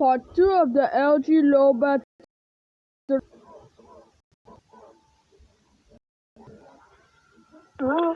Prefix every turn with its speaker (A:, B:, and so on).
A: Part Two of the L. G. Lobat
B: How